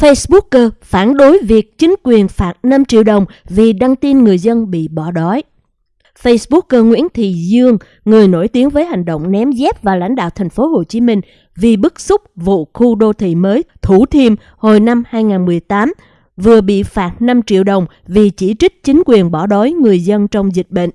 Facebooker phản đối việc chính quyền phạt 5 triệu đồng vì đăng tin người dân bị bỏ đói. Facebooker Nguyễn Thị Dương, người nổi tiếng với hành động ném dép vào lãnh đạo thành phố Hồ Chí Minh vì bức xúc vụ khu đô thị mới Thủ Thiêm hồi năm 2018, vừa bị phạt 5 triệu đồng vì chỉ trích chính quyền bỏ đói người dân trong dịch bệnh.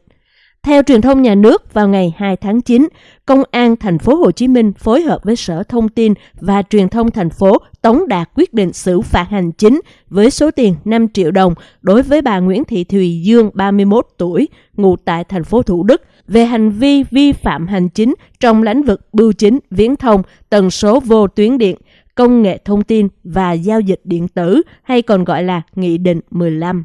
Theo truyền thông nhà nước, vào ngày 2 tháng 9, Công an thành phố Hồ Chí Minh phối hợp với Sở Thông tin và Truyền thông thành phố tống đạt quyết định xử phạt hành chính với số tiền 5 triệu đồng đối với bà Nguyễn Thị Thùy Dương, 31 tuổi, ngụ tại thành phố Thủ Đức, về hành vi vi phạm hành chính trong lĩnh vực bưu chính, viễn thông, tần số vô tuyến điện, công nghệ thông tin và giao dịch điện tử hay còn gọi là Nghị định 15.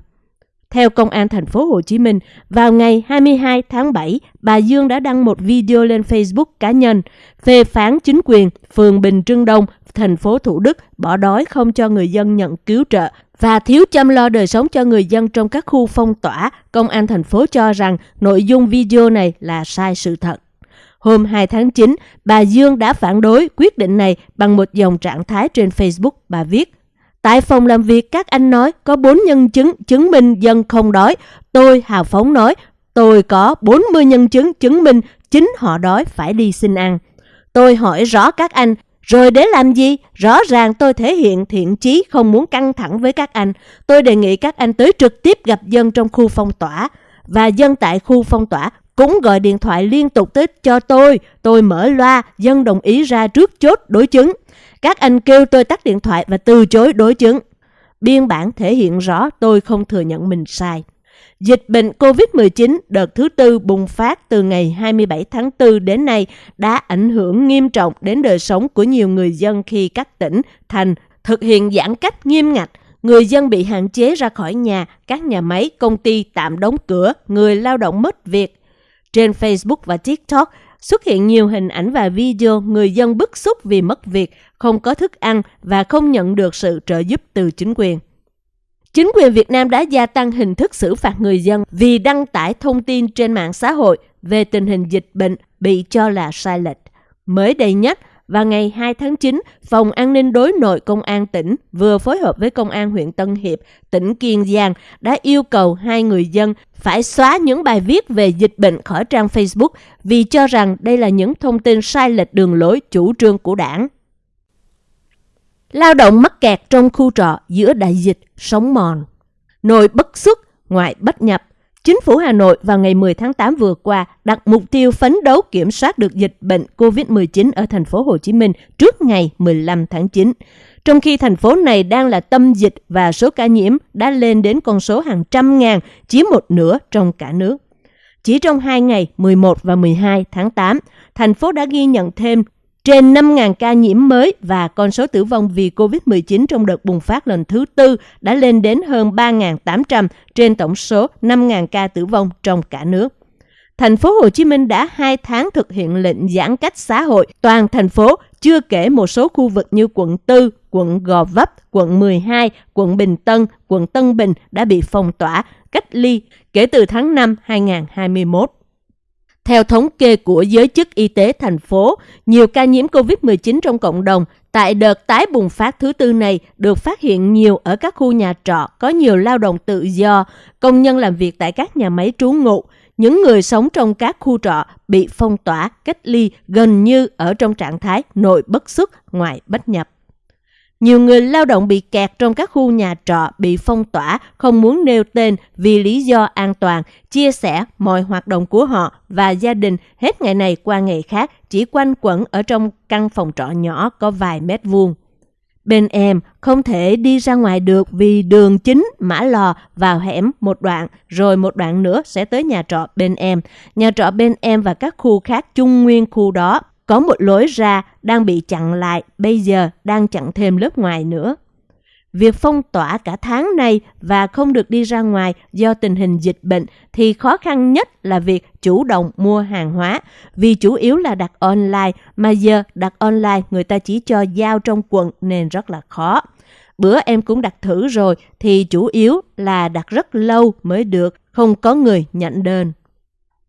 Theo Công an thành phố Hồ Chí Minh, vào ngày 22 tháng 7, bà Dương đã đăng một video lên Facebook cá nhân phê phán chính quyền phường Bình Trưng Đông, thành phố Thủ Đức bỏ đói không cho người dân nhận cứu trợ và thiếu chăm lo đời sống cho người dân trong các khu phong tỏa. Công an thành phố cho rằng nội dung video này là sai sự thật. Hôm 2 tháng 9, bà Dương đã phản đối quyết định này bằng một dòng trạng thái trên Facebook. Bà viết, Tại phòng làm việc các anh nói có 4 nhân chứng chứng minh dân không đói. Tôi hào phóng nói tôi có 40 nhân chứng chứng minh chính họ đói phải đi xin ăn. Tôi hỏi rõ các anh, rồi để làm gì? Rõ ràng tôi thể hiện thiện chí không muốn căng thẳng với các anh. Tôi đề nghị các anh tới trực tiếp gặp dân trong khu phong tỏa. Và dân tại khu phong tỏa cũng gọi điện thoại liên tục tới cho tôi. Tôi mở loa, dân đồng ý ra trước chốt đối chứng. Các anh kêu tôi tắt điện thoại và từ chối đối chứng. Biên bản thể hiện rõ tôi không thừa nhận mình sai. Dịch bệnh COVID-19 đợt thứ tư bùng phát từ ngày 27 tháng 4 đến nay đã ảnh hưởng nghiêm trọng đến đời sống của nhiều người dân khi các tỉnh, thành thực hiện giãn cách nghiêm ngặt. Người dân bị hạn chế ra khỏi nhà, các nhà máy, công ty tạm đóng cửa, người lao động mất việc. Trên Facebook và TikTok, xuất hiện nhiều hình ảnh và video người dân bức xúc vì mất việc, không có thức ăn và không nhận được sự trợ giúp từ chính quyền. Chính quyền Việt Nam đã gia tăng hình thức xử phạt người dân vì đăng tải thông tin trên mạng xã hội về tình hình dịch bệnh bị cho là sai lệch. Mới đây nhất, và ngày 2 tháng 9, Phòng An ninh đối nội Công an tỉnh vừa phối hợp với Công an huyện Tân Hiệp, tỉnh Kiên Giang đã yêu cầu hai người dân phải xóa những bài viết về dịch bệnh khỏi trang Facebook vì cho rằng đây là những thông tin sai lệch đường lối chủ trương của đảng. Lao động mắc kẹt trong khu trọ giữa đại dịch, sống mòn. Nội bất xuất, ngoại bất nhập. Chính phủ Hà Nội vào ngày 10 tháng 8 vừa qua đặt mục tiêu phấn đấu kiểm soát được dịch bệnh COVID-19 ở thành phố Hồ Chí Minh trước ngày 15 tháng 9. Trong khi thành phố này đang là tâm dịch và số ca nhiễm đã lên đến con số hàng trăm ngàn, chiếm một nửa trong cả nước. Chỉ trong hai ngày 11 và 12 tháng 8, thành phố đã ghi nhận thêm trên 5.000 ca nhiễm mới và con số tử vong vì COVID-19 trong đợt bùng phát lần thứ tư đã lên đến hơn 3.800 trên tổng số 5.000 ca tử vong trong cả nước. Thành phố Hồ Chí Minh đã 2 tháng thực hiện lệnh giãn cách xã hội toàn thành phố, chưa kể một số khu vực như quận 4, quận Gò Vấp, quận 12, quận Bình Tân, quận Tân Bình đã bị phong tỏa, cách ly kể từ tháng 5 2021. Theo thống kê của giới chức y tế thành phố, nhiều ca nhiễm COVID-19 trong cộng đồng tại đợt tái bùng phát thứ tư này được phát hiện nhiều ở các khu nhà trọ có nhiều lao động tự do, công nhân làm việc tại các nhà máy trú ngụ, những người sống trong các khu trọ bị phong tỏa, cách ly gần như ở trong trạng thái nội bất xuất, ngoại bất nhập. Nhiều người lao động bị kẹt trong các khu nhà trọ bị phong tỏa, không muốn nêu tên vì lý do an toàn, chia sẻ mọi hoạt động của họ và gia đình hết ngày này qua ngày khác chỉ quanh quẩn ở trong căn phòng trọ nhỏ có vài mét vuông. Bên em không thể đi ra ngoài được vì đường chính mã lò vào hẻm một đoạn rồi một đoạn nữa sẽ tới nhà trọ bên em. Nhà trọ bên em và các khu khác chung nguyên khu đó có một lối ra đang bị chặn lại, bây giờ đang chặn thêm lớp ngoài nữa. Việc phong tỏa cả tháng này và không được đi ra ngoài do tình hình dịch bệnh thì khó khăn nhất là việc chủ động mua hàng hóa vì chủ yếu là đặt online mà giờ đặt online người ta chỉ cho giao trong quận nên rất là khó. Bữa em cũng đặt thử rồi thì chủ yếu là đặt rất lâu mới được, không có người nhận đơn.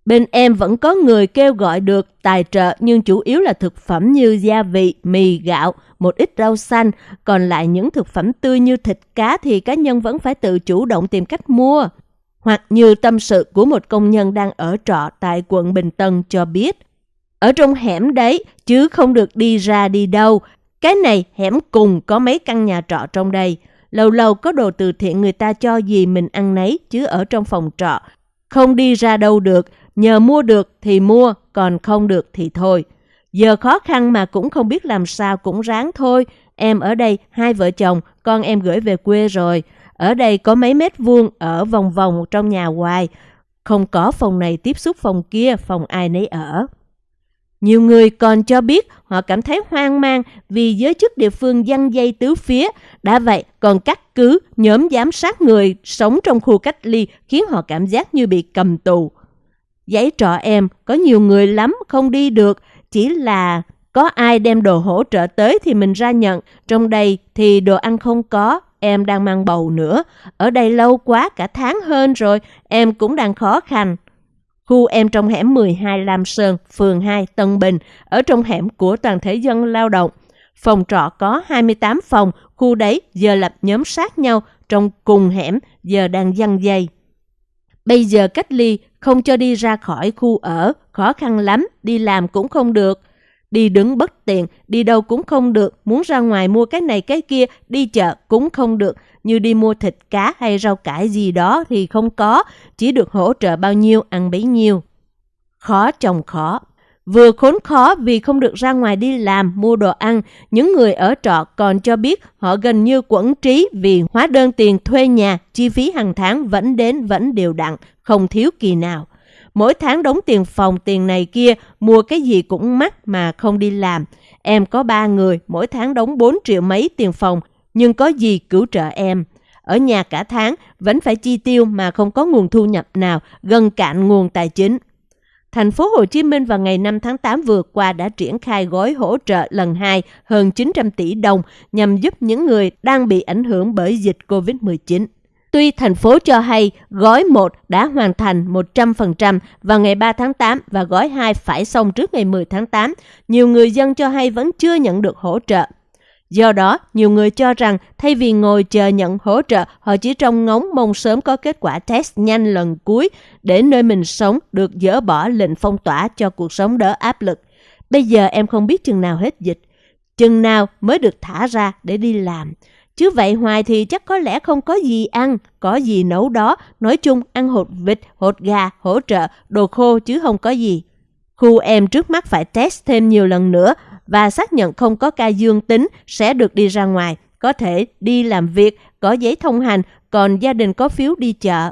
Bên em vẫn có người kêu gọi được tài trợ nhưng chủ yếu là thực phẩm như gia vị, mì, gạo, một ít rau xanh. Còn lại những thực phẩm tươi như thịt cá thì cá nhân vẫn phải tự chủ động tìm cách mua. Hoặc như tâm sự của một công nhân đang ở trọ tại quận Bình Tân cho biết. Ở trong hẻm đấy, chứ không được đi ra đi đâu. Cái này hẻm cùng có mấy căn nhà trọ trong đây. Lâu lâu có đồ từ thiện người ta cho gì mình ăn nấy chứ ở trong phòng trọ. Không đi ra đâu được, nhờ mua được thì mua, còn không được thì thôi. Giờ khó khăn mà cũng không biết làm sao cũng ráng thôi. Em ở đây hai vợ chồng, con em gửi về quê rồi. Ở đây có mấy mét vuông ở vòng vòng trong nhà hoài. Không có phòng này tiếp xúc phòng kia, phòng ai nấy ở. Nhiều người còn cho biết họ cảm thấy hoang mang vì giới chức địa phương dăng dây tứ phía. Đã vậy, còn cắt cứ nhóm giám sát người sống trong khu cách ly khiến họ cảm giác như bị cầm tù. Giấy trọ em, có nhiều người lắm không đi được, chỉ là có ai đem đồ hỗ trợ tới thì mình ra nhận. Trong đây thì đồ ăn không có, em đang mang bầu nữa. Ở đây lâu quá, cả tháng hơn rồi, em cũng đang khó khăn. Khu em trong hẻm 12 Lam Sơn, phường 2, Tân Bình, ở trong hẻm của toàn thể dân lao động. Phòng trọ có 28 phòng, khu đấy giờ lập nhóm sát nhau trong cùng hẻm, giờ đang dăng dây. Bây giờ cách ly, không cho đi ra khỏi khu ở, khó khăn lắm, đi làm cũng không được. Đi đứng bất tiện, đi đâu cũng không được, muốn ra ngoài mua cái này cái kia, đi chợ cũng không được, như đi mua thịt cá hay rau cải gì đó thì không có, chỉ được hỗ trợ bao nhiêu ăn bấy nhiêu. Khó chồng khó. Vừa khốn khó vì không được ra ngoài đi làm, mua đồ ăn, những người ở trọ còn cho biết họ gần như quẩn trí vì hóa đơn tiền thuê nhà, chi phí hàng tháng vẫn đến vẫn đều đặn, không thiếu kỳ nào. Mỗi tháng đóng tiền phòng, tiền này kia, mua cái gì cũng mắc mà không đi làm. Em có ba người, mỗi tháng đóng 4 triệu mấy tiền phòng, nhưng có gì cứu trợ em. Ở nhà cả tháng, vẫn phải chi tiêu mà không có nguồn thu nhập nào, gần cạn nguồn tài chính. Thành phố Hồ Chí Minh vào ngày 5 tháng 8 vừa qua đã triển khai gói hỗ trợ lần 2 hơn 900 tỷ đồng nhằm giúp những người đang bị ảnh hưởng bởi dịch COVID-19. Tuy thành phố cho hay gói 1 đã hoàn thành 100% vào ngày 3 tháng 8 và gói 2 phải xong trước ngày 10 tháng 8, nhiều người dân cho hay vẫn chưa nhận được hỗ trợ. Do đó, nhiều người cho rằng thay vì ngồi chờ nhận hỗ trợ, họ chỉ trông ngóng mong sớm có kết quả test nhanh lần cuối để nơi mình sống được dỡ bỏ lệnh phong tỏa cho cuộc sống đỡ áp lực. Bây giờ em không biết chừng nào hết dịch, chừng nào mới được thả ra để đi làm. Chứ vậy hoài thì chắc có lẽ không có gì ăn, có gì nấu đó, nói chung ăn hột vịt, hột gà, hỗ trợ, đồ khô chứ không có gì. Khu em trước mắt phải test thêm nhiều lần nữa và xác nhận không có ca dương tính sẽ được đi ra ngoài, có thể đi làm việc, có giấy thông hành, còn gia đình có phiếu đi chợ.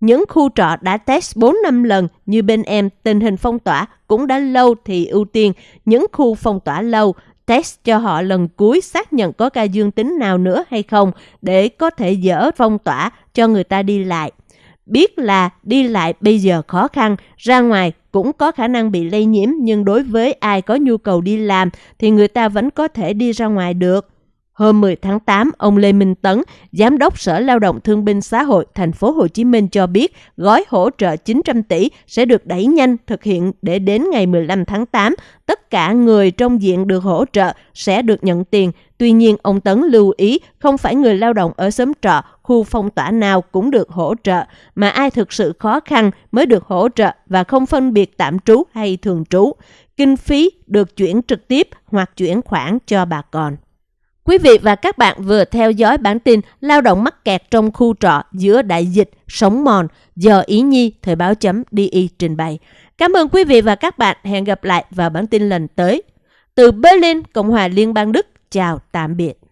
Những khu trọ đã test 4 năm lần như bên em tình hình phong tỏa cũng đã lâu thì ưu tiên những khu phong tỏa lâu test cho họ lần cuối xác nhận có ca dương tính nào nữa hay không để có thể dỡ phong tỏa cho người ta đi lại. Biết là đi lại bây giờ khó khăn, ra ngoài cũng có khả năng bị lây nhiễm, nhưng đối với ai có nhu cầu đi làm thì người ta vẫn có thể đi ra ngoài được. Hôm 10 tháng 8, ông Lê Minh Tấn, Giám đốc Sở Lao động Thương binh Xã hội thành phố Hồ Chí Minh cho biết gói hỗ trợ 900 tỷ sẽ được đẩy nhanh thực hiện để đến ngày 15 tháng 8, tất cả người trong diện được hỗ trợ sẽ được nhận tiền. Tuy nhiên, ông Tấn lưu ý không phải người lao động ở xóm trọ, khu phong tỏa nào cũng được hỗ trợ, mà ai thực sự khó khăn mới được hỗ trợ và không phân biệt tạm trú hay thường trú. Kinh phí được chuyển trực tiếp hoặc chuyển khoản cho bà con. Quý vị và các bạn vừa theo dõi bản tin lao động mắc kẹt trong khu trọ giữa đại dịch sống mòn do Ý Nhi Thời báo chấm DI trình bày. Cảm ơn quý vị và các bạn. Hẹn gặp lại vào bản tin lần tới. Từ Berlin, Cộng hòa Liên bang Đức. Chào tạm biệt.